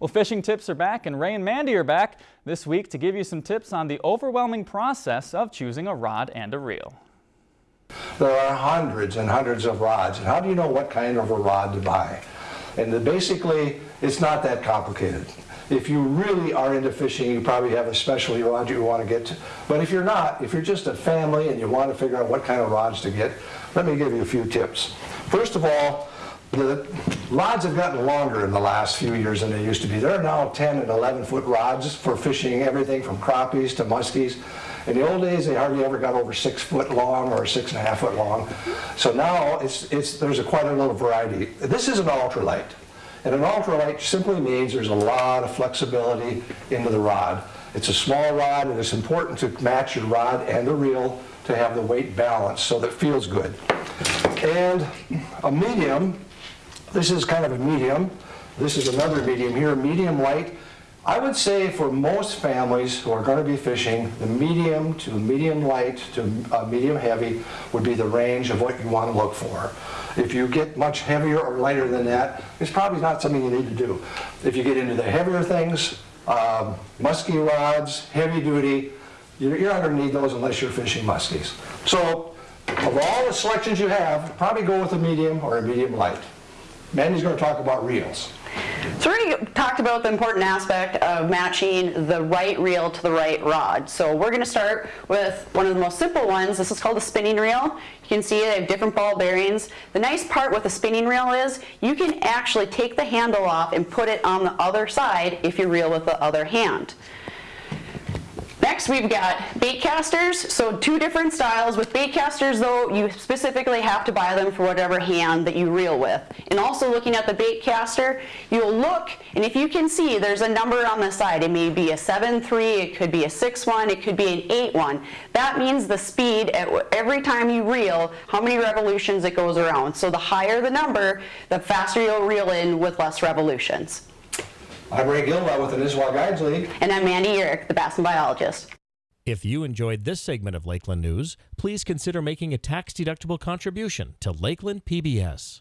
Well, fishing tips are back, and Ray and Mandy are back this week to give you some tips on the overwhelming process of choosing a rod and a reel. There are hundreds and hundreds of rods, and how do you know what kind of a rod to buy? And basically, it's not that complicated. If you really are into fishing, you probably have a specialty rod you want to get to. But if you're not, if you're just a family and you want to figure out what kind of rods to get, let me give you a few tips. First of all, the rods have gotten longer in the last few years than they used to be. There are now 10 and 11 foot rods for fishing everything from crappies to muskies. In the old days, they hardly ever got over six foot long or six and a half foot long. So now it's, it's, there's a quite a little variety. This is an ultralight. And an ultralight simply means there's a lot of flexibility into the rod. It's a small rod and it's important to match your rod and the reel to have the weight balance so that it feels good. And a medium this is kind of a medium. This is another medium here, medium light. I would say for most families who are going to be fishing, the medium to medium light to uh, medium heavy would be the range of what you want to look for. If you get much heavier or lighter than that, it's probably not something you need to do. If you get into the heavier things, um, musky rods, heavy duty, you're, you're not going to need those unless you're fishing muskies. So of all the selections you have, probably go with a medium or a medium light. Mandy's going to talk about reels. So we talked about the important aspect of matching the right reel to the right rod. So we're going to start with one of the most simple ones. This is called a spinning reel. You can see they have different ball bearings. The nice part with a spinning reel is you can actually take the handle off and put it on the other side if you reel with the other hand. Next we've got bait casters, so two different styles. With bait casters though, you specifically have to buy them for whatever hand that you reel with. And also looking at the bait caster, you'll look and if you can see there's a number on the side. It may be a 7-3, it could be a 6-1, it could be an 8-1. That means the speed at every time you reel, how many revolutions it goes around. So the higher the number, the faster you'll reel in with less revolutions. I'm Ray Gilwell with the Nisswa Guides League. And I'm Mandy Uhrich, the Bassin biologist. If you enjoyed this segment of Lakeland News, please consider making a tax-deductible contribution to Lakeland PBS.